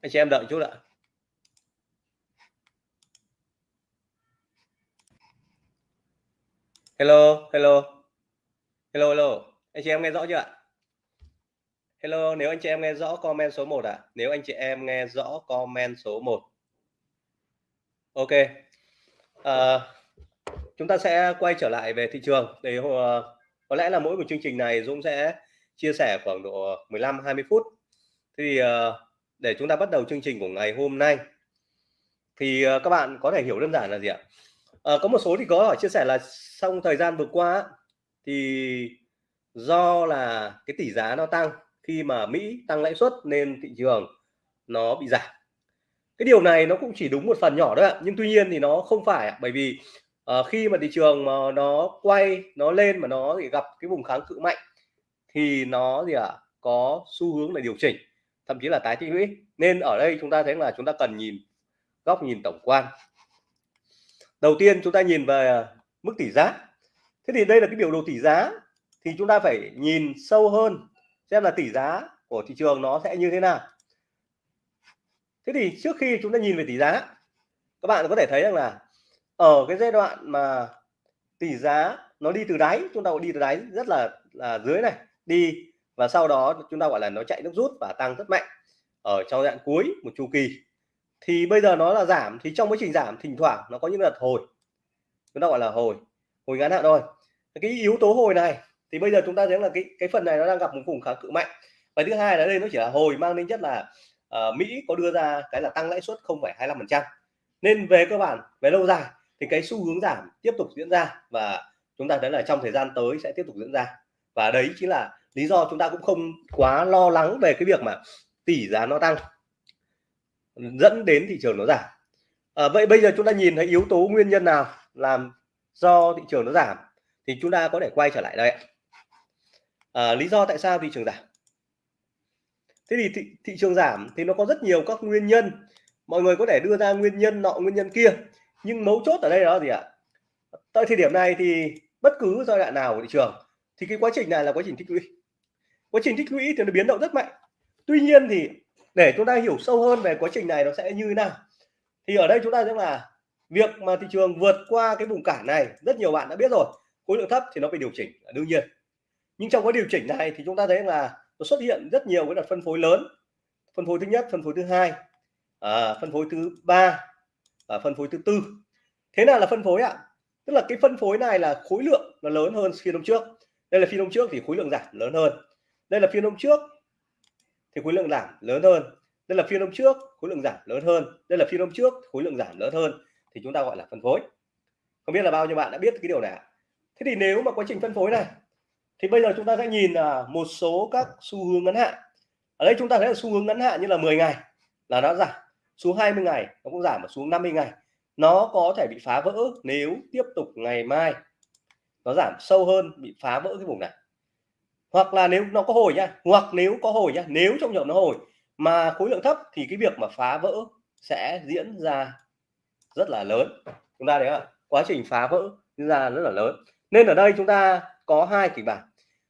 anh chị em đợi chút ạ. Hello hello. Hello hello. Anh chị em nghe rõ chưa ạ? Hello nếu anh chị em nghe rõ comment số 1 ạ. À? nếu anh chị em nghe rõ comment số 1 ok. À, chúng ta sẽ quay trở lại về thị trường. Để uh, ờ, có lẽ là mỗi một chương trình này Dũng sẽ chia sẻ khoảng độ 15 20 phút. Thì uh, để chúng ta bắt đầu chương trình của ngày hôm nay. Thì ờ, các bạn có thể hiểu đơn giản là gì ạ? À, có một số thì có hỏi chia sẻ là trong thời gian vừa qua thì do là cái tỷ giá nó tăng khi mà Mỹ tăng lãi suất nên thị trường nó bị giảm. Cái điều này nó cũng chỉ đúng một phần nhỏ thôi ạ nhưng tuy nhiên thì nó không phải bởi vì uh, khi mà thị trường mà nó quay nó lên mà nó thì gặp cái vùng kháng cự mạnh thì nó gì ạ à, có xu hướng là điều chỉnh thậm chí là tái tích lũy nên ở đây chúng ta thấy là chúng ta cần nhìn góc nhìn tổng quan. Đầu tiên chúng ta nhìn về mức tỷ giá. Thế thì đây là cái biểu đồ tỷ giá. Thì chúng ta phải nhìn sâu hơn, xem là tỷ giá của thị trường nó sẽ như thế nào. Thế thì trước khi chúng ta nhìn về tỷ giá, các bạn có thể thấy rằng là ở cái giai đoạn mà tỷ giá nó đi từ đáy, chúng ta đi từ đáy rất là là dưới này, đi và sau đó chúng ta gọi là nó chạy nước rút và tăng rất mạnh ở trong đoạn cuối một chu kỳ. Thì bây giờ nó là giảm thì trong quá trình giảm thỉnh thoảng nó có những đợt hồi. Chúng ta gọi là hồi hồi ngắn hạn thôi. Cái yếu tố hồi này thì bây giờ chúng ta thấy là cái cái phần này nó đang gặp một vùng kháng cự mạnh. Và thứ hai là đây nó chỉ là hồi mang tính chất là uh, Mỹ có đưa ra cái là tăng lãi suất 0,25% nên về cơ bản về lâu dài thì cái xu hướng giảm tiếp tục diễn ra và chúng ta thấy là trong thời gian tới sẽ tiếp tục diễn ra. Và đấy chính là lý do chúng ta cũng không quá lo lắng về cái việc mà tỷ giá nó tăng dẫn đến thị trường nó giảm. À, vậy bây giờ chúng ta nhìn thấy yếu tố nguyên nhân nào làm do thị trường nó giảm thì chúng ta có thể quay trở lại đây à, lý do tại sao thị trường giảm? Thế thì thị, thị trường giảm thì nó có rất nhiều các nguyên nhân. Mọi người có thể đưa ra nguyên nhân nọ nguyên nhân kia nhưng mấu chốt ở đây đó gì ạ? Tại thời điểm này thì bất cứ giai đoạn nào của thị trường thì cái quá trình này là quá trình tích lũy quá trình tích lũy thì nó biến động rất mạnh. Tuy nhiên thì để chúng ta hiểu sâu hơn về quá trình này nó sẽ như thế nào thì ở đây chúng ta thấy là việc mà thị trường vượt qua cái vùng cản này rất nhiều bạn đã biết rồi khối lượng thấp thì nó phải điều chỉnh là đương nhiên. Nhưng trong cái điều chỉnh này thì chúng ta thấy là nó xuất hiện rất nhiều cái đợt phân phối lớn. Phân phối thứ nhất phân phối thứ hai à, phân phối thứ ba và phân phối thứ tư. Thế nào là phân phối ạ? Tức là cái phân phối này là khối lượng nó lớn hơn phiên hôm trước. Đây là phiên hôm trước thì khối lượng giảm lớn hơn đây là phiên hôm trước. Thì khối lượng giảm lớn hơn. Đây là phiên hôm trước, khối lượng giảm lớn hơn. Đây là phiên hôm trước, khối lượng giảm lớn hơn. Thì chúng ta gọi là phân phối. Không biết là bao nhiêu bạn đã biết cái điều này thế thì nếu mà quá trình phân phối này, thì bây giờ chúng ta sẽ nhìn là một số các xu hướng ngắn hạn. Ở đây chúng ta thấy là xu hướng ngắn hạn như là 10 ngày là nó giảm. Xuống 20 ngày nó cũng giảm xuống 50 ngày nó có thể bị phá vỡ nếu tiếp tục ngày mai nó giảm sâu hơn, bị phá vỡ cái vùng này hoặc là nếu nó có hồi nhá, hoặc nếu có hồi nhá, nếu trong trường nó hồi mà khối lượng thấp thì cái việc mà phá vỡ sẽ diễn ra rất là lớn. Chúng ta thấy không quá trình phá vỡ diễn ra rất là lớn. Nên ở đây chúng ta có hai kịch bản.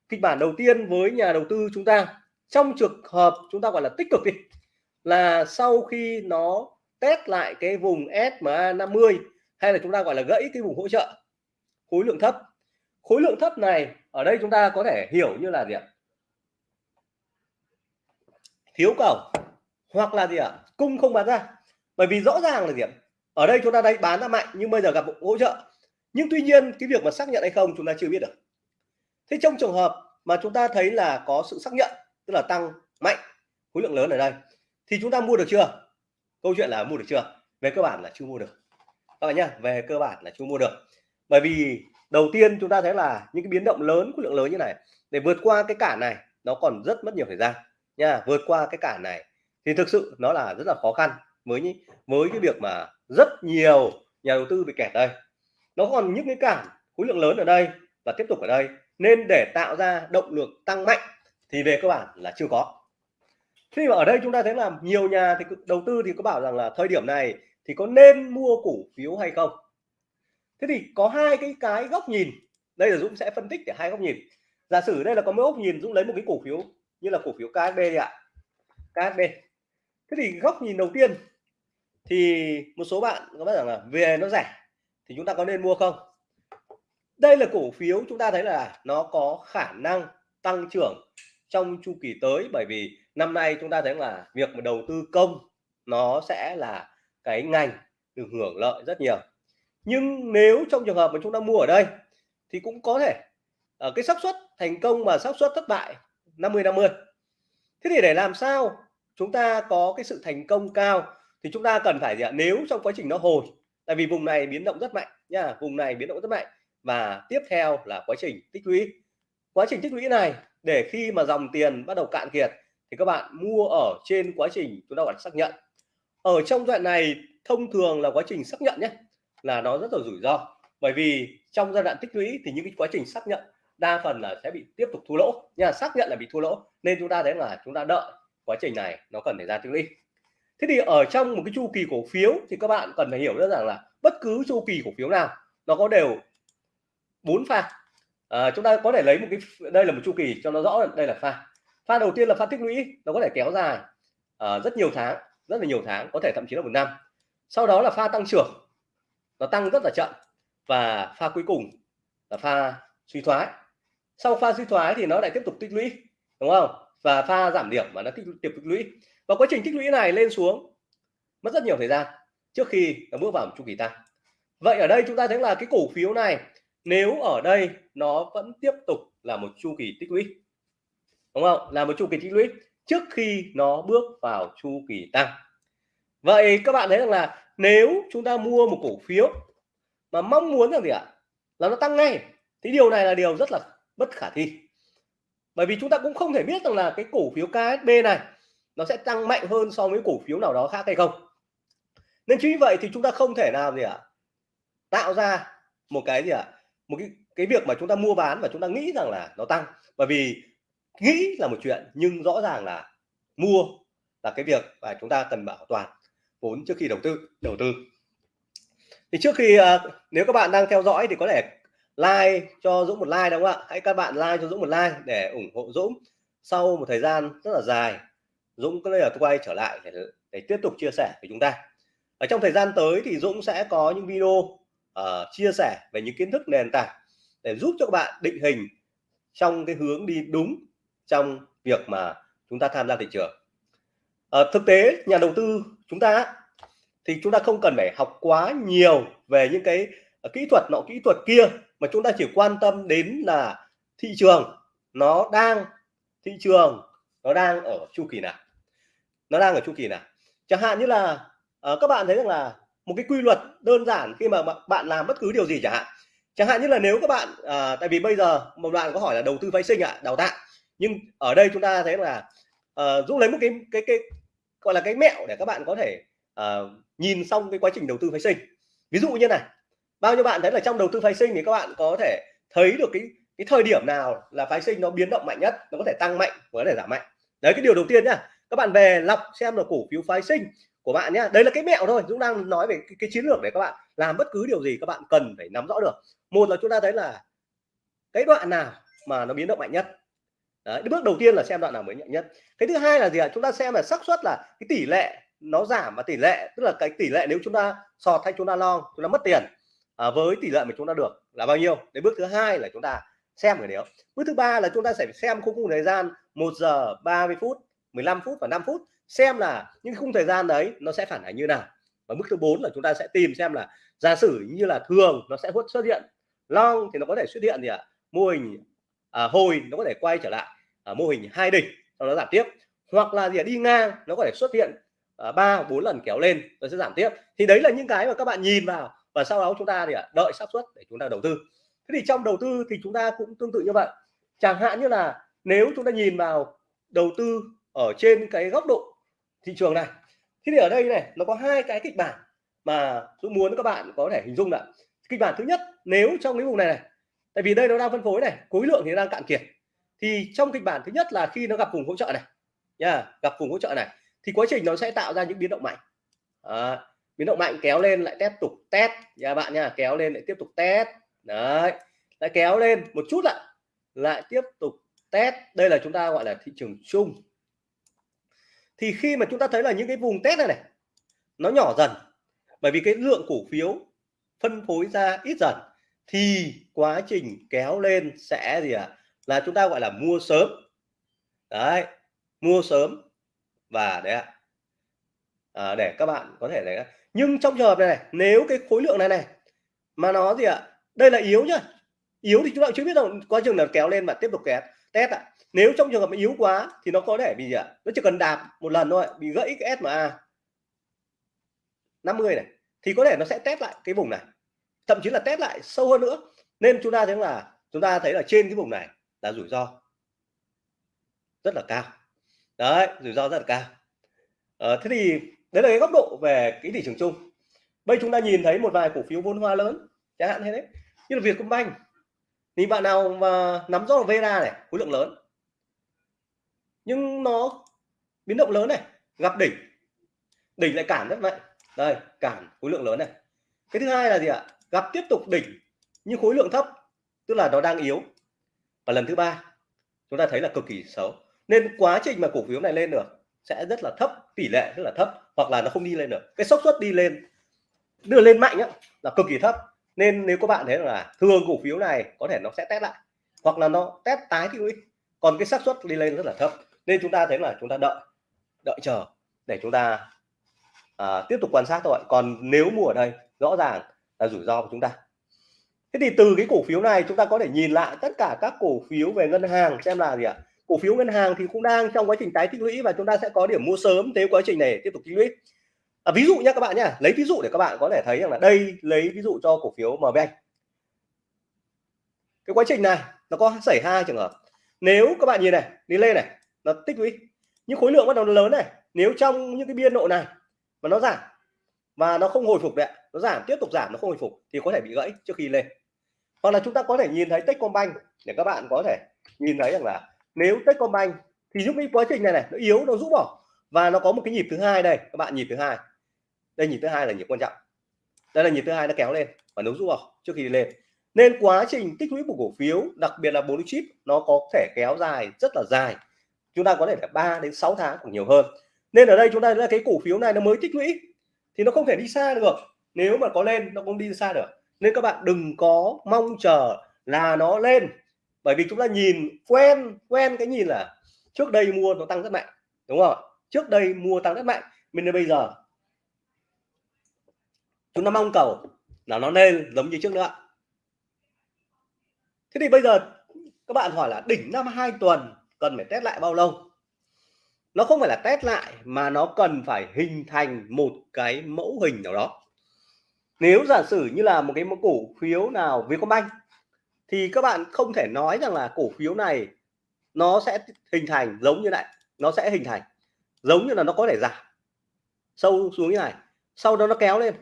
Kịch bản đầu tiên với nhà đầu tư chúng ta, trong trường hợp chúng ta gọi là tích cực đi, là sau khi nó test lại cái vùng SMA 50 hay là chúng ta gọi là gãy cái vùng hỗ trợ, khối lượng thấp khối lượng thấp này, ở đây chúng ta có thể hiểu như là gì ạ? Thiếu cầu, hoặc là gì ạ? Cung không bán ra. Bởi vì rõ ràng là gì ạ? Ở đây chúng ta đây bán ra mạnh, nhưng bây giờ gặp hỗ trợ. Nhưng tuy nhiên, cái việc mà xác nhận hay không, chúng ta chưa biết được. Thế trong trường hợp mà chúng ta thấy là có sự xác nhận, tức là tăng mạnh, khối lượng lớn ở đây, thì chúng ta mua được chưa? Câu chuyện là mua được chưa? Về cơ bản là chưa mua được. Các bạn nhá, về cơ bản là chưa mua được. Bởi vì đầu tiên chúng ta thấy là những cái biến động lớn, khối lượng lớn như này, để vượt qua cái cản này, nó còn rất mất nhiều thời gian nha, vượt qua cái cản này thì thực sự nó là rất là khó khăn với với cái việc mà rất nhiều nhà đầu tư bị kẹt đây. Nó còn những cái cản khối lượng lớn ở đây và tiếp tục ở đây, nên để tạo ra động lực tăng mạnh thì về cơ bản là chưa có. Khi mà ở đây chúng ta thấy là nhiều nhà thì đầu tư thì có bảo rằng là thời điểm này thì có nên mua cổ phiếu hay không? Thế thì có hai cái cái góc nhìn. Đây là Dũng sẽ phân tích để hai góc nhìn. Giả sử đây là có mấy góc nhìn, Dũng lấy một cái cổ phiếu như là cổ phiếu KSB đi ạ. KSB thế thì góc nhìn đầu tiên thì một số bạn có nói rằng là về nó rẻ thì chúng ta có nên mua không? Đây là cổ phiếu chúng ta thấy là nó có khả năng tăng trưởng trong chu kỳ tới bởi vì năm nay chúng ta thấy là việc mà đầu tư công nó sẽ là cái ngành được hưởng lợi rất nhiều nhưng nếu trong trường hợp mà chúng ta mua ở đây, thì cũng có thể ở cái xác suất thành công và xác suất thất bại 50 50 thế thì để làm sao chúng ta có cái sự thành công cao thì chúng ta cần phải gì ạ? Nếu trong quá trình nó hồi, tại vì vùng này biến động rất mạnh nha, vùng này biến động rất mạnh. Và tiếp theo là quá trình tích lũy. Quá trình tích lũy này, để khi mà dòng tiền bắt đầu cạn kiệt thì các bạn mua ở trên quá trình chúng ta gọi là xác nhận. Ở trong đoạn này thông thường là quá trình xác nhận nhé là nó rất là rủi ro. Bởi vì trong giai đoạn tích lũy thì những cái quá trình xác nhận đa phần là sẽ bị tiếp tục thua lỗ. Nha xác nhận là bị thua lỗ nên chúng ta thấy là chúng ta đợi quá trình này nó cần thời gian tích lũy. Thế thì ở trong một cái chu kỳ cổ phiếu thì các bạn cần phải hiểu rất rằng là bất cứ chu kỳ cổ phiếu nào nó có đều bốn pha. À, chúng ta có thể lấy một cái đây là một chu kỳ cho nó rõ đây là pha. Pha đầu tiên là pha tích lũy nó có thể kéo dài à, rất nhiều tháng rất là nhiều tháng có thể thậm chí là một năm. Sau đó là pha tăng trưởng nó tăng rất là chậm và pha cuối cùng là pha suy thoái. Sau pha suy thoái thì nó lại tiếp tục tích lũy, đúng không? Và pha giảm điểm mà nó tiếp tục tích lũy. Và quá trình tích lũy này lên xuống mất rất nhiều thời gian trước khi nó bước vào một chu kỳ tăng. Vậy ở đây chúng ta thấy là cái cổ phiếu này, nếu ở đây nó vẫn tiếp tục là một chu kỳ tích lũy, đúng không? Là một chu kỳ tích lũy trước khi nó bước vào chu kỳ tăng. Vậy các bạn thấy rằng là nếu chúng ta mua một cổ phiếu mà mong muốn rằng gì ạ? Là nó tăng ngay. Thì điều này là điều rất là bất khả thi. Bởi vì chúng ta cũng không thể biết rằng là cái cổ phiếu KSB này nó sẽ tăng mạnh hơn so với cổ phiếu nào đó khác hay không. Nên chính vì vậy thì chúng ta không thể nào gì ạ? Tạo ra một cái gì ạ? Một cái cái việc mà chúng ta mua bán và chúng ta nghĩ rằng là nó tăng. Bởi vì nghĩ là một chuyện nhưng rõ ràng là mua là cái việc và chúng ta cần bảo toàn vốn trước khi đầu tư đầu tư. Thì trước khi uh, nếu các bạn đang theo dõi thì có thể like cho Dũng một like đúng không ạ? Hãy các bạn like cho Dũng một like để ủng hộ Dũng sau một thời gian rất là dài. Dũng có là quay trở lại để, để tiếp tục chia sẻ với chúng ta. Ở trong thời gian tới thì Dũng sẽ có những video uh, chia sẻ về những kiến thức nền tảng để giúp cho các bạn định hình trong cái hướng đi đúng trong việc mà chúng ta tham gia thị trường. À, thực tế nhà đầu tư chúng ta thì chúng ta không cần phải học quá nhiều về những cái ờ, kỹ thuật nọ kỹ thuật kia mà chúng ta chỉ quan tâm đến là thị trường. Nó đang thị trường nó đang ở chu kỳ nào? Nó đang ở chu kỳ nào? Chẳng hạn như là uh, các bạn thấy rằng là một cái quy luật đơn giản khi mà bạn làm bất cứ điều gì chẳng hạn. Chẳng hạn như là nếu các bạn à, tại vì bây giờ một đoạn có hỏi là đầu tư phái sinh ạ à, đào tạo. Nhưng ở đây chúng ta thấy là à, Dũng lấy một cái cái cái gọi là cái mẹo để các bạn có thể uh, nhìn xong cái quá trình đầu tư phái sinh. Ví dụ như này bao nhiêu bạn thấy là trong đầu tư phái sinh thì các bạn có thể thấy được cái cái thời điểm nào là phái sinh nó biến động mạnh nhất nó có thể tăng mạnh và có thể giảm mạnh. Đấy cái điều đầu tiên nhá các bạn về lọc xem là cổ phiếu phái sinh của bạn nhá. Đấy là cái mẹo thôi Dũng đang nói về cái, cái chiến lược để các bạn làm bất cứ điều gì các bạn cần phải nắm rõ được. Một là chúng ta thấy là cái đoạn nào mà nó biến động mạnh nhất. Đấy, bước đầu tiên là xem đoạn nào mới nhận nhất. Cái thứ hai là gì ạ? Chúng ta xem là xác suất là cái tỷ lệ nó giảm và tỷ lệ tức là cái tỷ lệ nếu chúng ta sọt hay chúng ta long chúng ta mất tiền à, với tỷ lệ mà chúng ta được là bao nhiêu? Đến bước thứ hai là chúng ta xem cái nếu bước thứ ba là chúng ta sẽ xem khung thời gian 1 giờ 30 phút 15 phút và 5 phút xem là những khung thời gian đấy nó sẽ phản ánh như nào. Và bước thứ bốn là chúng ta sẽ tìm xem là giả sử như là thường nó sẽ xuất hiện long thì nó có thể xuất hiện gì ạ? À? mô hình à, hồi nó có thể quay trở lại à, mô hình hai đỉnh sau đó giảm tiếp. Hoặc là gì à, đi ngang nó có thể xuất hiện Ờ, ba bốn lần kéo lên rồi sẽ giảm tiếp. Thì đấy là những cái mà các bạn nhìn vào và sau đó chúng ta thì đợi xác suất để chúng ta đầu tư. Thế thì trong đầu tư thì chúng ta cũng tương tự như vậy. Chẳng hạn như là nếu chúng ta nhìn vào đầu tư ở trên cái góc độ thị trường này, thế thì ở đây này, nó có hai cái kịch bản mà tôi muốn các bạn có thể hình dung là kịch bản thứ nhất, nếu trong cái vùng này này, tại vì đây nó đang phân phối này, khối lượng thì đang cạn kiệt. Thì trong kịch bản thứ nhất là khi nó gặp vùng hỗ trợ này nha gặp vùng hỗ trợ này thì quá trình nó sẽ tạo ra những biến động mạnh. À, biến động mạnh kéo lên lại tiếp tục test nha bạn nha kéo lên lại tiếp tục test. Đấy. Lại kéo lên một chút lại lại tiếp tục test. Đây là chúng ta gọi là thị trường chung. Thì khi mà chúng ta thấy là những cái vùng test này này nó nhỏ dần bởi vì cái lượng cổ phiếu phân phối ra ít dần thì quá trình kéo lên sẽ gì ạ? À? là chúng ta gọi là mua sớm. Đấy. Mua sớm và đấy ạ. À, để các bạn có thể đấy nhưng trong trường hợp này, này nếu cái khối lượng này này mà nó gì ạ? À? đây là yếu nhá. Yếu thì chúng ta chưa biết đâu. Quá trình là kéo lên và tiếp tục kéo test ạ. À. nếu trong trường hợp yếu quá thì nó có thể bị gì ạ? À? nó chỉ cần đạp một lần thôi bị gãy cái SMA 50 này. Thì có thể nó sẽ test lại cái vùng này. Thậm chí là test lại sâu hơn nữa. Nên chúng ta thấy là chúng ta thấy là trên cái vùng này là rủi ro rất là cao đấy rủi ro rất là cao. À, thế thì đấy là cái góc độ về cái thị trường chung. Bây chúng ta nhìn thấy một vài cổ phiếu vốn hoa lớn chẳng hạn thế đấy. Như là Vietcombank. Thì bạn nào mà nắm rõ Vera này khối lượng lớn. Nhưng nó biến động lớn này gặp đỉnh. Đỉnh lại cản rất mạnh. Đây cản khối lượng lớn này. Cái thứ hai là gì ạ? Gặp tiếp tục đỉnh nhưng khối lượng thấp tức là nó đang yếu. Và lần thứ ba chúng ta thấy là cực kỳ xấu nên quá trình mà cổ phiếu này lên được sẽ rất là thấp tỷ lệ rất là thấp hoặc là nó không đi lên được. Cái xác suất đi lên đưa lên mạnh á, là cực kỳ thấp. Nên nếu các bạn thấy là thường cổ phiếu này có thể nó sẽ test lại hoặc là nó test tái thì còn cái xác suất đi lên rất là thấp. Nên chúng ta thấy là chúng ta đợi đợi chờ để chúng ta à, tiếp tục quan sát thôi. Còn nếu mua ở đây rõ ràng là rủi ro của chúng ta. Thế thì từ cái cổ phiếu này chúng ta có thể nhìn lại tất cả các cổ phiếu về ngân hàng xem là gì ạ? Cổ phiếu ngân hàng thì cũng đang trong quá trình tái tích lũy và chúng ta sẽ có điểm mua sớm nếu quá trình này tiếp tục tích lũy. À, ví dụ nha các bạn nhé lấy ví dụ để các bạn có thể thấy rằng là đây lấy ví dụ cho cổ phiếu MB cái quá trình này nó có xảy hai trường hợp. Nếu các bạn nhìn này đi lên này nó tích lũy. Những khối lượng bắt đầu lớn này nếu trong những cái biên độ này mà nó giảm và nó không hồi phục đấy nó giảm tiếp tục giảm nó không hồi phục thì có thể bị gãy trước khi lên. Hoặc là chúng ta có thể nhìn thấy Techcombank để các bạn có thể nhìn thấy rằng là nếu Techcombank thì giúp cái quá trình này này, nó yếu, nó rũ bỏ. Và nó có một cái nhịp thứ hai đây, các bạn, nhịp thứ hai. Đây, nhịp thứ hai là nhịp quan trọng. Đây là nhịp thứ hai nó kéo lên và nó rũ bỏ trước khi đi lên. Nên quá trình tích lũy của cổ phiếu, đặc biệt là bốn chip, nó có thể kéo dài rất là dài. Chúng ta có thể là 3 đến 6 tháng còn nhiều hơn. Nên ở đây chúng ta là cái cổ phiếu này nó mới tích lũy thì nó không thể đi xa được. Nếu mà có lên, nó không đi xa được. Nên các bạn đừng có mong chờ là nó lên bởi vì chúng ta nhìn, quen quen cái nhìn là trước đây mua nó tăng rất mạnh, đúng không trước đây mua tăng rất mạnh, mình đến bây giờ. Chúng ta mong cầu là nó lên giống như trước nữa. Thế thì bây giờ các bạn hỏi là đỉnh năm hai tuần cần phải test lại bao lâu? Nó không phải là test lại mà nó cần phải hình thành một cái mẫu hình nào đó. Nếu giả sử như là một cái cổ phiếu nào Vietcombank thì các bạn không thể nói rằng là cổ phiếu này nó sẽ hình thành giống như này nó sẽ hình thành giống như là nó có thể giảm. Sâu xuống như này sau đó nó kéo lên.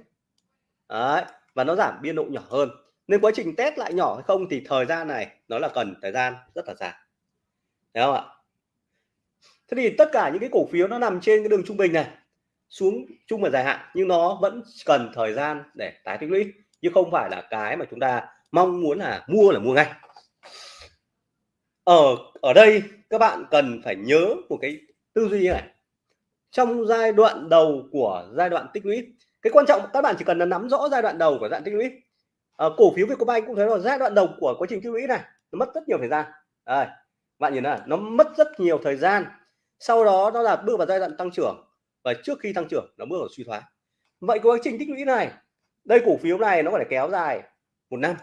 Đấy, và nó giảm biên độ nhỏ hơn. Nên quá trình test lại nhỏ hay không thì thời gian này nó là cần thời gian rất là dài. Đấy không ạ? Thế thì tất cả những cái cổ phiếu nó nằm trên cái đường trung bình này xuống chung và dài hạn nhưng nó vẫn cần thời gian để tái tích lũy chứ không phải là cái mà chúng ta mong muốn là mua là mua ngay. Ở ở đây các bạn cần phải nhớ một cái tư duy như này. Trong giai đoạn đầu của giai đoạn tích lũy cái quan trọng các bạn chỉ cần là nắm rõ giai đoạn đầu của giai đoạn tích lũy. À, cổ phiếu Vietcombank cũng thấy rồi giai đoạn đầu của quá trình tích lũy này nó mất rất nhiều thời gian. À, bạn nhìn này nó mất rất nhiều thời gian. Sau đó nó là bước vào giai đoạn tăng trưởng và trước khi tăng trưởng nó bước vào suy thoái. Vậy quá trình tích lũy này đây cổ phiếu này nó phải kéo dài một năm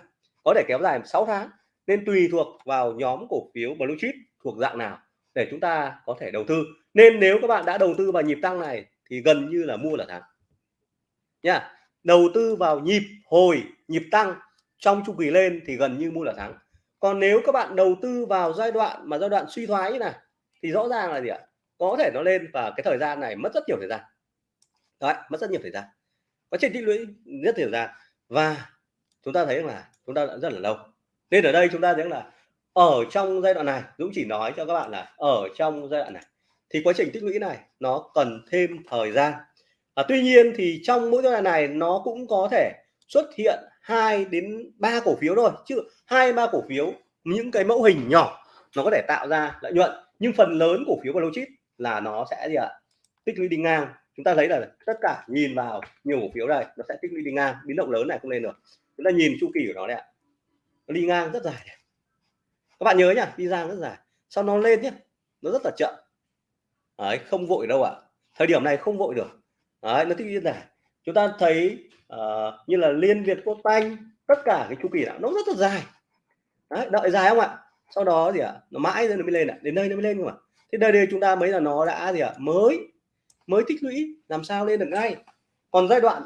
có thể kéo dài 6 tháng, nên tùy thuộc vào nhóm cổ phiếu blue chip thuộc dạng nào để chúng ta có thể đầu tư. Nên nếu các bạn đã đầu tư vào nhịp tăng này thì gần như là mua là thắng. Nha, đầu tư vào nhịp hồi, nhịp tăng trong chu kỳ lên thì gần như mua là thắng. Còn nếu các bạn đầu tư vào giai đoạn mà giai đoạn suy thoái như này, thì rõ ràng là gì ạ? Có thể nó lên và cái thời gian này mất rất nhiều thời gian. Đấy, mất rất nhiều thời gian. Quá trình tích lũy rất nhiều thời gian. Và chúng ta thấy là chúng ta đã rất là lâu. Nên ở đây chúng ta thấy là ở trong giai đoạn này Dũng chỉ nói cho các bạn là ở trong giai đoạn này thì quá trình tích lũy này nó cần thêm thời gian. À, tuy nhiên thì trong mỗi giai đoạn này nó cũng có thể xuất hiện hai đến ba cổ phiếu thôi chứ hai ba cổ phiếu những cái mẫu hình nhỏ nó có thể tạo ra lợi nhuận nhưng phần lớn cổ phiếu blue chip là nó sẽ gì ạ? Tích lũy đi ngang. Chúng ta thấy là tất cả nhìn vào nhiều cổ phiếu này nó sẽ tích lũy đi ngang biến động lớn này không lên được chúng ta nhìn chu kỳ của nó đấy ạ. Nó đi ngang rất dài các bạn nhớ nhá đi ngang rất dài. Sau nó lên nhé nó rất là chậm. Đấy, không vội đâu ạ. Thời điểm này không vội được. Đấy, nó thích như thế này, chúng ta thấy uh, như là liên việt quốc banh tất cả cái chu kỳ đó, nó rất là dài. Đấy, đợi dài không ạ? Sau đó gì ạ? Nó mãi rồi nó mới lên ạ. Đến đây nó mới lên không ạ? Thế đây đây chúng ta mới là nó đã gì ạ? Mới mới tích lũy làm sao lên được ngay? Còn giai đoạn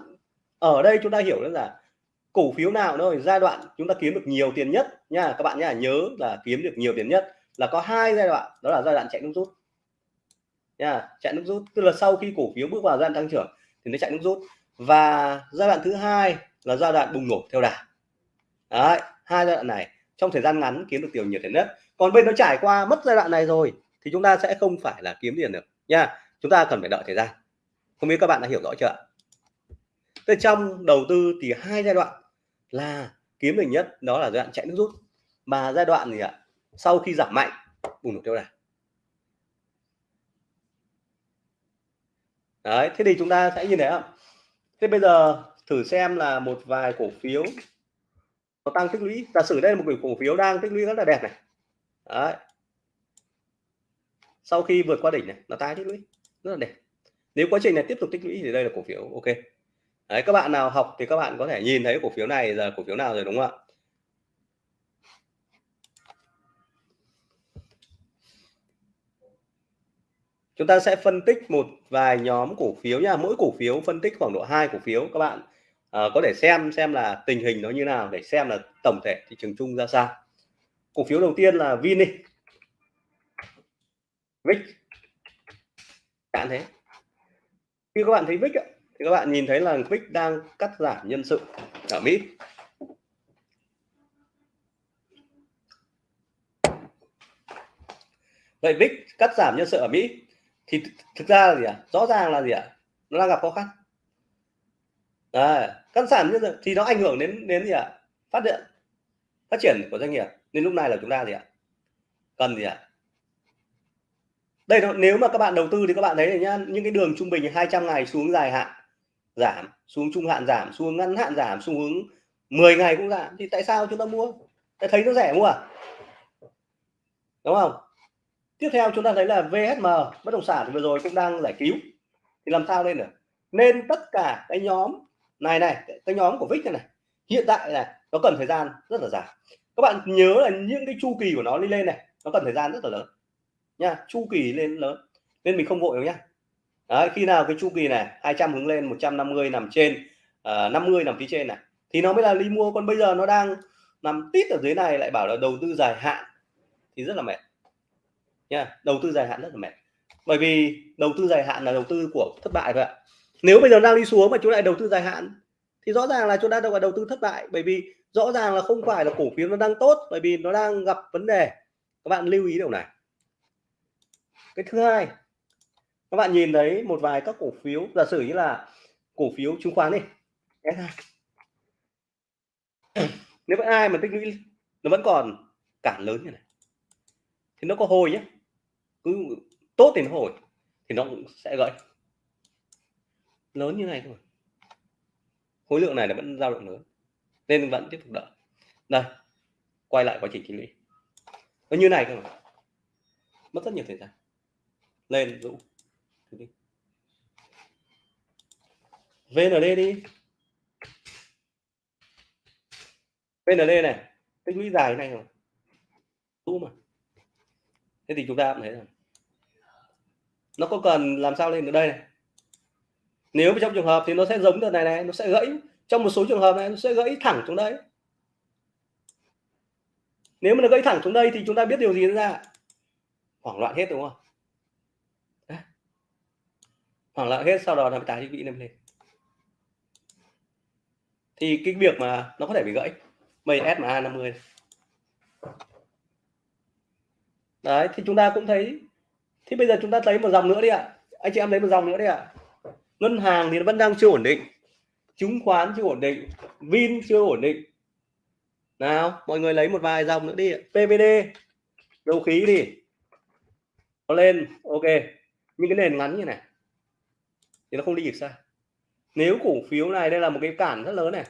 ở đây chúng ta hiểu là cổ phiếu nào thôi giai đoạn chúng ta kiếm được nhiều tiền nhất nha, các bạn nhá, nhớ là kiếm được nhiều tiền nhất là có hai giai đoạn, đó là giai đoạn chạy nước rút. Nha, chạy nước rút, tức là sau khi cổ phiếu bước vào giai đoạn tăng trưởng thì nó chạy nước rút. Và giai đoạn thứ hai là giai đoạn bùng nổ theo đà. Đấy, hai giai đoạn này, trong thời gian ngắn kiếm được tiền nhiều tiền nhất. Còn bên nó trải qua mất giai đoạn này rồi thì chúng ta sẽ không phải là kiếm tiền được. Nha, chúng ta cần phải đợi thời gian. Không biết các bạn đã hiểu rõ chưa Thế trong đầu tư thì hai giai đoạn là kiếm được nhất, đó là giai đoạn chạy nước rút. Mà giai đoạn gì ạ? Sau khi giảm mạnh, bùng nổ theo đà. Đấy, thế thì chúng ta sẽ như thế ạ. Thế bây giờ thử xem là một vài cổ phiếu nó tăng tích lũy. Giả sử đây là một cổ phiếu đang tích lũy rất là đẹp này. Đấy. Sau khi vượt qua đỉnh này, nó tái tích lũy, rất là đẹp. Nếu quá trình này tiếp tục tích lũy thì đây là cổ phiếu, ok đấy các bạn nào học thì các bạn có thể nhìn thấy cổ phiếu này là cổ phiếu nào rồi đúng không ạ? Chúng ta sẽ phân tích một vài nhóm cổ phiếu nha. Mỗi cổ phiếu phân tích khoảng độ hai cổ phiếu các bạn à, có thể xem xem là tình hình nó như nào để xem là tổng thể thị trường chung ra sao. Cổ phiếu đầu tiên là Vin đi VIX chẳng thế khi các bạn thấy VIX thì các bạn nhìn thấy là quick đang cắt giảm nhân sự ở Mỹ vậy VIX cắt giảm nhân sự ở Mỹ thì thực ra là gì ạ à? rõ ràng là gì ạ à? nó đang gặp khó khăn à, cắt giảm nhân sự thì nó ảnh hưởng đến đến gì ạ à? phát điện phát triển của doanh nghiệp nên lúc này là chúng ta gì ạ cần gì ạ đây nếu mà các bạn đầu tư thì các bạn thấy này nhá những cái đường trung bình 200 ngày xuống dài hạn giảm xuống trung hạn giảm xuống ngắn hạn giảm xuống hướng 10 ngày cũng giảm. Thì tại sao chúng ta mua? Tại thấy nó rẻ mua à? Đúng không? Tiếp theo chúng ta thấy là VHM bất động sản vừa rồi cũng đang giải cứu. Thì làm sao lên được nên tất cả cái nhóm này này cái nhóm của VIX này, này hiện tại là nó cần thời gian rất là dài. Các bạn nhớ là những cái chu kỳ của nó đi lên này nó cần thời gian rất là lớn nha chu kỳ lên lớn. Nên mình không vội đâu nhá. Đấy, khi nào cái chu kỳ này 200 hướng lên 150 nằm trên ờ, uh, 50 nằm phía trên này thì nó mới là đi mua. Còn bây giờ nó đang nằm tít ở dưới này lại bảo là đầu tư dài hạn thì rất là mệt. Nha đầu tư dài hạn rất là mệt. Bởi vì đầu tư dài hạn là đầu tư của thất bại vậy nếu bây giờ đang đi xuống mà chúng lại đầu tư dài hạn thì rõ ràng là chúng ta đâu phải đầu tư thất bại. Bởi vì rõ ràng là không phải là cổ phiếu nó đang tốt bởi vì nó đang gặp vấn đề. Các bạn lưu ý điều này. Cái thứ hai các bạn nhìn thấy một vài các cổ phiếu, giả sử như là cổ phiếu chứng khoán đi. Nếu có ai mà tích lũy, nó vẫn còn cản lớn như này, thì nó có hồi nhé. Cứ tốt thì nó hồi, thì nó cũng sẽ gãy. Lớn như này thôi. Khối lượng này là vẫn dao động lớn, nên vẫn tiếp tục đợi. Đây, quay lại quá trình tích lũy. Nó như này thôi mất rất nhiều thời gian. Lên dũng VND đi. VND này, tích lũy dài này rồi. Tu mà. Thế thì chúng ta cũng thấy rằng, nó có cần làm sao lên được đây này? Nếu trong trường hợp thì nó sẽ giống đợt này này, nó sẽ gãy. Trong một số trường hợp này, nó sẽ gãy thẳng xuống đây. Nếu mà nó gãy thẳng xuống đây thì chúng ta biết điều gì ra? Hoảng loạn hết, đúng không? Hoảng loạn hết, sau đó là tái bị lên thì cái việc mà nó có thể bị gãy. Mây SMA 50 đấy, thì chúng ta cũng thấy, thì bây giờ chúng ta thấy một dòng nữa đi ạ. Anh chị em lấy một dòng nữa đi ạ. Ngân hàng thì nó vẫn đang chưa ổn định. Chứng khoán chưa ổn định. Vin chưa ổn định. Nào, mọi người lấy một vài dòng nữa đi pvd dầu khí đi. Nó lên, ok. Những cái nền ngắn như này, thì nó không đi được xa nếu cổ phiếu này đây là một cái cản rất lớn này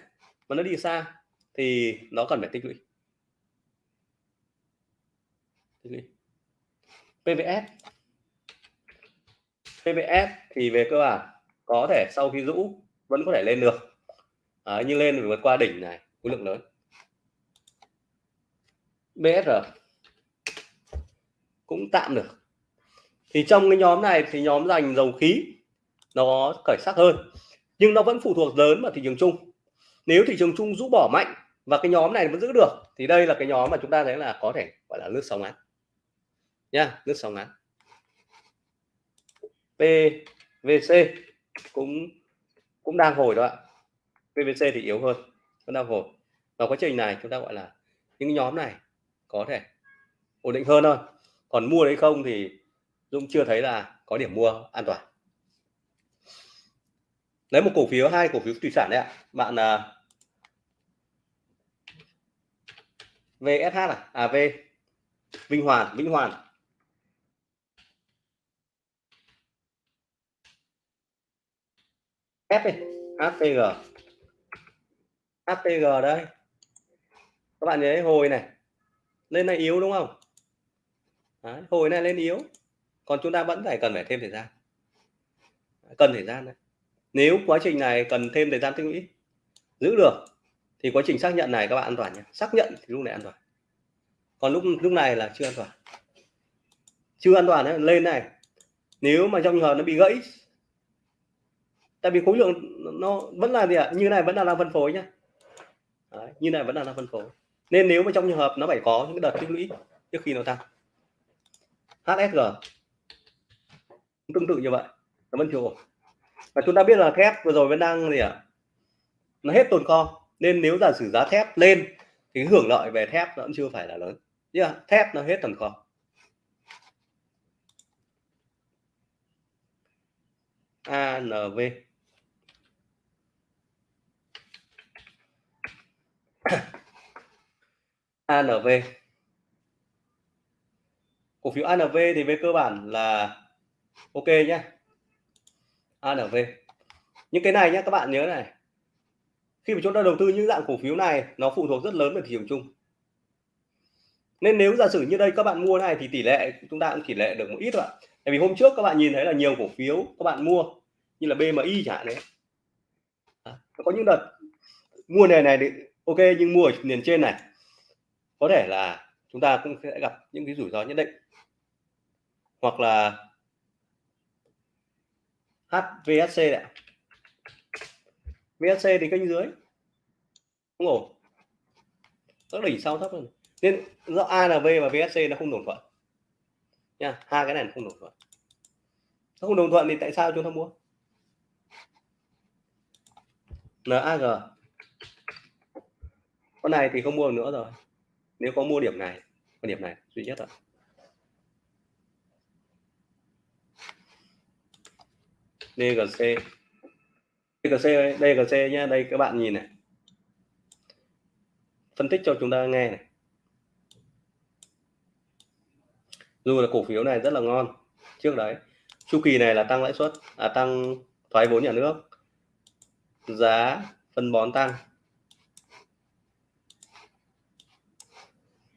mà nó đi xa thì nó cần phải tích lũy. Tích lũy. PVS PVS thì về cơ bản có thể sau khi rũ vẫn có thể lên được. À, nhưng lên vượt qua đỉnh này khối lượng lớn. BSR cũng tạm được. Thì trong cái nhóm này thì nhóm dành dầu khí nó khởi sắc hơn nhưng nó vẫn phụ thuộc lớn vào thị trường chung. Nếu thị trường chung rũ bỏ mạnh và cái nhóm này vẫn giữ được, thì đây là cái nhóm mà chúng ta thấy là có thể gọi là nước sóng ngắn. Nha nước sóng ngắn. PVC cũng cũng đang hồi đó ạ. PVC thì yếu hơn, vẫn đang hồi. Và quá trình này chúng ta gọi là những nhóm này có thể ổn định hơn thôi. Còn mua đấy không thì Dũng chưa thấy là có điểm mua an toàn lấy một cổ phiếu hai cổ phiếu thủy sản đấy ạ. Bạn là VSH à, à V. À, Vinh Hoàn Vinh Hoàn. F đi HPG HPG đây. Các bạn nhớ hồi này. Lên này yếu đúng không? Đấy, hồi này lên yếu. Còn chúng ta vẫn phải cần phải thêm thời gian. Cần thời gian đấy nếu quá trình này cần thêm thời gian tích lũy giữ được thì quá trình xác nhận này các bạn an toàn nhé. Xác nhận thì lúc này an toàn. Còn lúc lúc này là chưa an toàn. Chưa an toàn ấy, lên này nếu mà trong trường hợp nó bị gãy tại vì khối lượng nó vẫn là gì ạ? Như này vẫn là đang phân phối nhá. Đấy, như này vẫn là đang phân phối. Nên nếu mà trong trường hợp nó phải có những đợt tích lũy trước khi nó tăng. HSG tương tự như vậy nó vẫn chưa ổn và chúng ta biết là thép vừa rồi vẫn đang gì ạ? À? nó hết tồn kho. Nên nếu giả sử giá thép lên thì hưởng lợi về thép nó vẫn chưa phải là lớn. Yeah, thép nó hết tồn kho. ANV ANV cổ phiếu ANV thì về cơ bản là ok nhé ANV những cái này nhé các bạn nhớ này. Khi mà chúng ta đầu tư những dạng cổ phiếu này nó phụ thuộc rất lớn vào thị trường chung. Nên nếu giả sử như đây các bạn mua này thì tỷ lệ chúng ta cũng tỷ lệ được một ít thôi ạ. Tại vì hôm trước các bạn nhìn thấy là nhiều cổ phiếu các bạn mua như là BMI chẳng hạn đấy. À, có những đợt mua này này thì ok nhưng mua ở nền trên này. Có thể là chúng ta cũng sẽ gặp những cái rủi ro nhất định. Hoặc là HVSC đấy VSC thì kênh dưới. Không ổn. Các đỉnh sau thấp hơn. Nên do ANV và VSC nó không đồng thuận. Nha, hai cái này không đồng thuận. Nó không đồng thuận thì tại sao chúng ta mua? NAG con này thì không mua nữa rồi. Nếu có mua điểm này, con điểm này, duy nhất rồi DGC DGC DGC nhá đây các bạn nhìn này. Phân tích cho chúng ta nghe này. Dù là cổ phiếu này rất là ngon. Trước đấy chu kỳ này là tăng lãi suất à, tăng thoái vốn nhà nước. Giá phân bón tăng.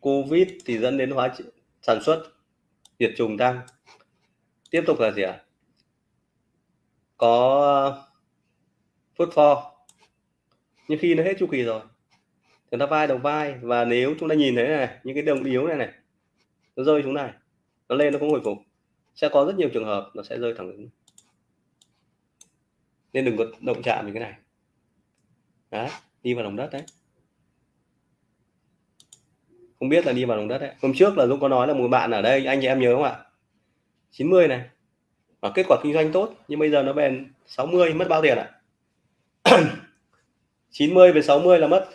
Covid thì dẫn đến hóa sản xuất diệt trùng tăng. Tiếp tục là gì ạ? à? Có uh, phốt pho nhưng khi nó hết chu kỳ rồi chúng ta vai đầu vai. Và nếu chúng ta nhìn thấy này, những cái đồng yếu này này, nó rơi xuống này, nó lên nó cũng hồi phục. Sẽ có rất nhiều trường hợp nó sẽ rơi thẳng đứng nên đừng có động chạm đến cái này. Đấy, đi vào lòng đất đấy. Không biết là đi vào lòng đất đấy. Hôm trước là Dũng có nói là một bạn ở đây, anh chị em nhớ không ạ? 90 này và kết quả kinh doanh tốt nhưng bây giờ nó bền 60 mất bao tiền ạ? à? 90 về 60 là mất.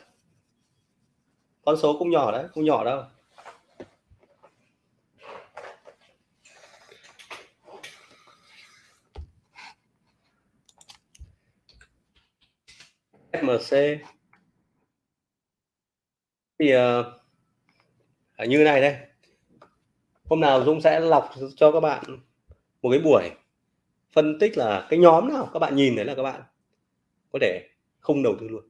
Con số cũng nhỏ đấy không nhỏ đâu. FMC thì uh, như này đây. Hôm nào Dung sẽ lọc cho các bạn một cái buổi phân tích là cái nhóm nào các bạn nhìn thấy là các bạn có thể không đầu tư luôn.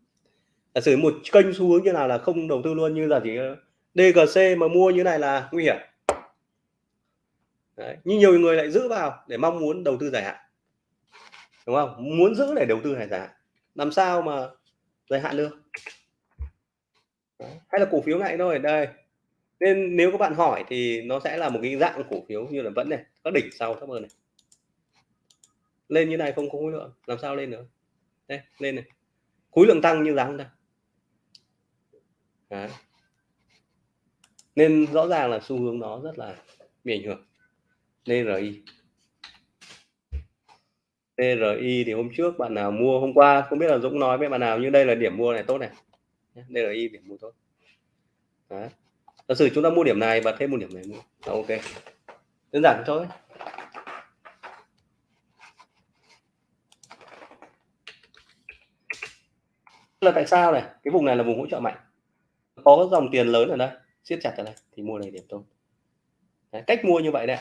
Giả sử một kênh xu hướng như nào là không đầu tư luôn, như là chỉ ờ, DGC mà mua như này là nguy hiểm. Đấy. nhưng nhiều người lại giữ vào để mong muốn đầu tư dài hạn. Đúng không? Muốn giữ để đầu tư dài hạn? Làm sao mà dài hạn được? Đấy. hay là cổ phiếu ngại thôi, đây nên nếu các bạn hỏi thì nó sẽ là một cái dạng cổ phiếu như là vẫn này có đỉnh sau thấp hơn này. Lên như này không có khối lượng, làm sao lên nữa đây, lên này. Khối lượng tăng như giá không ta Đấy. nên rõ ràng là xu hướng nó rất là bị ảnh hưởng. DRI DRI thì hôm trước bạn nào mua, hôm qua không biết là Dũng nói với bạn nào như đây là điểm mua này, tốt này. DRI điểm mua tốt. Đấy giả sử chúng ta mua điểm này và thêm một điểm này mua ok. Đơn giản thôi. Là tại sao này? Cái vùng này là vùng hỗ trợ mạnh. Có dòng tiền lớn ở đây. Siết chặt ở đây. Thì mua này điểm tốt. Đấy, cách mua như vậy đấy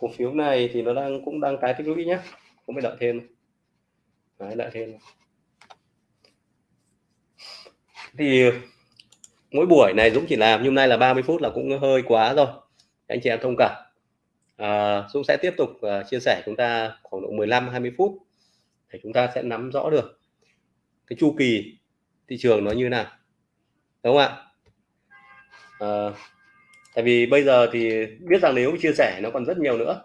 cổ phiếu này thì nó đang cũng đang tái tích lũy nhé cũng phải đợi thêm. Đấy, đợi thêm. Thì mỗi buổi này Dũng chỉ làm nhưng nay là 30 phút là cũng hơi quá rồi. Anh chị em thông cảm. À, Dũng sẽ tiếp tục uh, chia sẻ chúng ta khoảng độ 15 20 phút để chúng ta sẽ nắm rõ được cái chu kỳ thị trường nó như nào. Đúng không ạ? À, tại vì bây giờ thì biết rằng nếu chia sẻ nó còn rất nhiều nữa.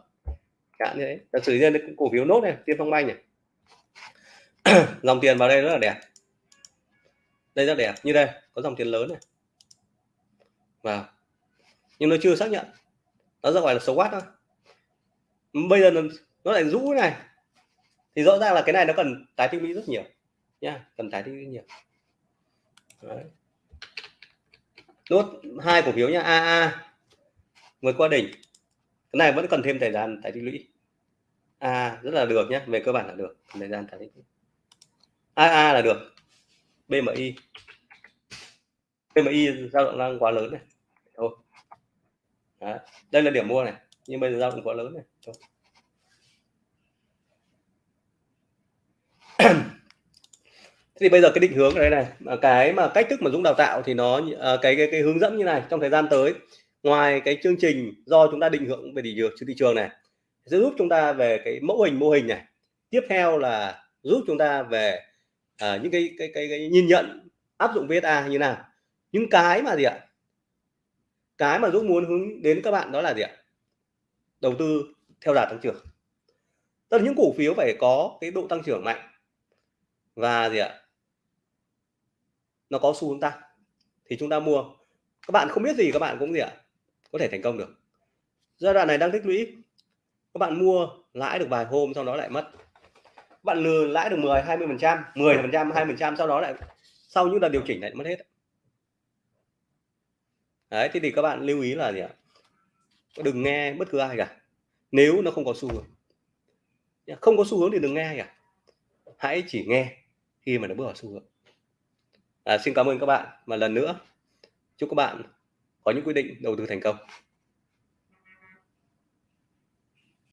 Cả như thế. Thật sự như cổ phiếu nốt này tiên phong banh này. Dòng tiền vào đây rất là đẹp. Đây rất đẹp. Như đây có dòng tiền lớn này. Vào nhưng nó chưa xác nhận. Nó ra ngoài là số quá thôi. Bây giờ nó, nó lại rũ này. Thì rõ ràng là cái này nó cần tái tích lũy rất nhiều nha. Cần tái tích lũy nhiều. Đấy nốt hai cổ phiếu nhá. AA vượt qua đỉnh. Cái này vẫn cần thêm thời gian tài tích lũy. A, rất là được nhé về cơ bản là được. Thời gian tài tích lũy. AA là được. BMI BMI dao động đang quá lớn này. Thôi. Đó. đây là điểm mua này. Nhưng bây giờ dao động quá lớn này. Thôi. thì bây giờ cái định hướng ở đây này cái mà cách thức mà Dũng đào tạo thì nó ờ, cái, cái cái hướng dẫn như này trong thời gian tới. Ngoài cái chương trình do chúng ta định hướng về thị trường thị trường này sẽ giúp chúng ta về cái mẫu hình mô hình này. Tiếp theo là giúp chúng ta về à, những cái, cái cái cái nhìn nhận áp dụng VSA như nào. Những cái mà gì ạ? Cái mà Dũng muốn hướng đến các bạn đó là gì ạ? Đầu tư theo đà tăng trưởng. Tức là những cổ phiếu phải có cái độ tăng trưởng mạnh. Và gì ạ? Nó có xu hướng tăng thì chúng ta mua. Các bạn không biết gì các bạn cũng gì ạ có thể thành công được. Giai đoạn này đang tích lũy. Các bạn mua lãi được vài hôm sau đó lại mất. Các bạn lừa lãi được 10 20 phần trăm 10 phần trăm 20 phần trăm sau đó lại sau những lần điều chỉnh lại mất hết. Đấy thì, thì các bạn lưu ý là gì ạ? Đừng nghe bất cứ ai cả. Nếu nó không có xu hướng không có xu hướng thì đừng nghe cả. Hãy chỉ nghe khi mà nó bước vào xu hướng à, xin cảm ơn các bạn. Và lần nữa chúc các bạn có những quyết định đầu tư thành công.